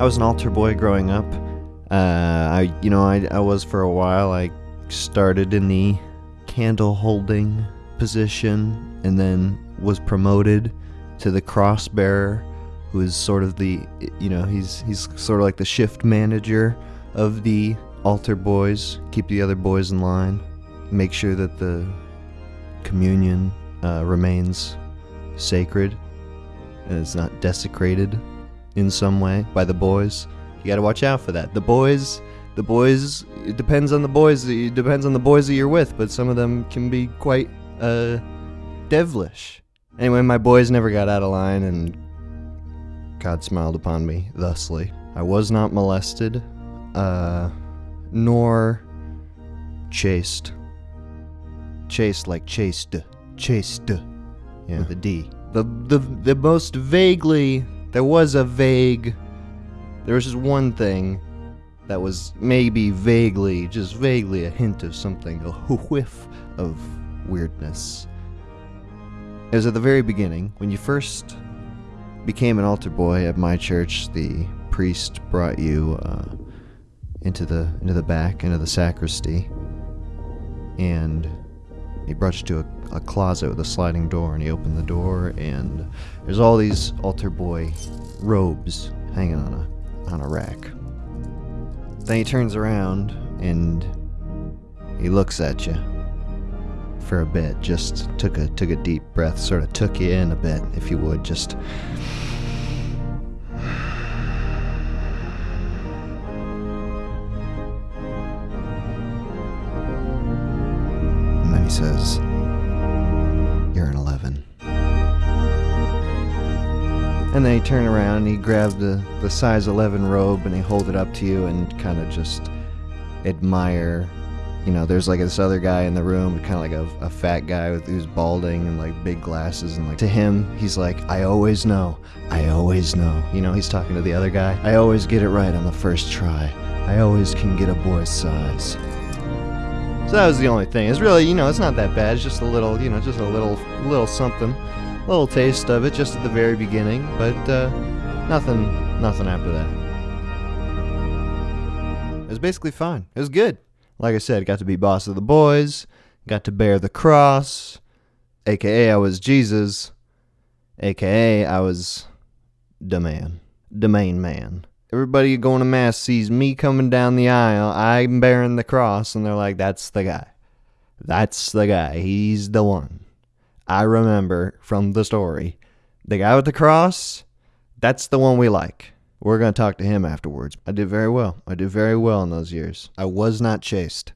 I was an altar boy growing up. Uh, I, you know, I, I was for a while. I started in the candle holding position and then was promoted to the cross bearer, who is sort of the, you know, he's he's sort of like the shift manager of the altar boys, keep the other boys in line, make sure that the communion uh, remains sacred and it's not desecrated in some way by the boys. You got to watch out for that. The boys, the boys, it depends on the boys. It depends on the boys that you're with, but some of them can be quite uh, devilish. Anyway, my boys never got out of line, and God smiled upon me thusly. I was not molested, uh, nor chased. Chased like chased, chased, yeah, a D. The the the most vaguely there was a vague. There was just one thing that was maybe vaguely, just vaguely a hint of something, a whiff of weirdness. It was at the very beginning when you first became an altar boy at my church. The priest brought you uh, into the into the back, into the sacristy, and he you to a, a closet with a sliding door, and he opened the door, and there's all these altar boy robes hanging on a on a rack. Then he turns around and he looks at you for a bit. Just took a took a deep breath, sort of took you in a bit, if you would. Just says, "You're an 11." And then he turned around and he grabbed the, the size 11 robe and he hold it up to you and kind of just admire. You know, there's like this other guy in the room, kind of like a, a fat guy with who's balding and like big glasses. And like to him, he's like, I always know. I always know. You know, he's talking to the other guy. I always get it right on the first try. I always can get a boy's size. So that was the only thing. It's really, you know, it's not that bad. It's just a little, you know, just a little, little something little taste of it just at the very beginning, but uh, nothing, nothing after that. It was basically fine. It was good. Like I said, got to be boss of the boys, got to bear the cross, aka I was Jesus, aka I was the man, the main man. Everybody going to mass sees me coming down the aisle, I'm bearing the cross, and they're like, "That's the guy. That's the guy. He's the one." I remember from the story. The guy with the cross, that's the one we like. We're going to talk to him afterwards. I did very well. I did very well in those years. I was not chased.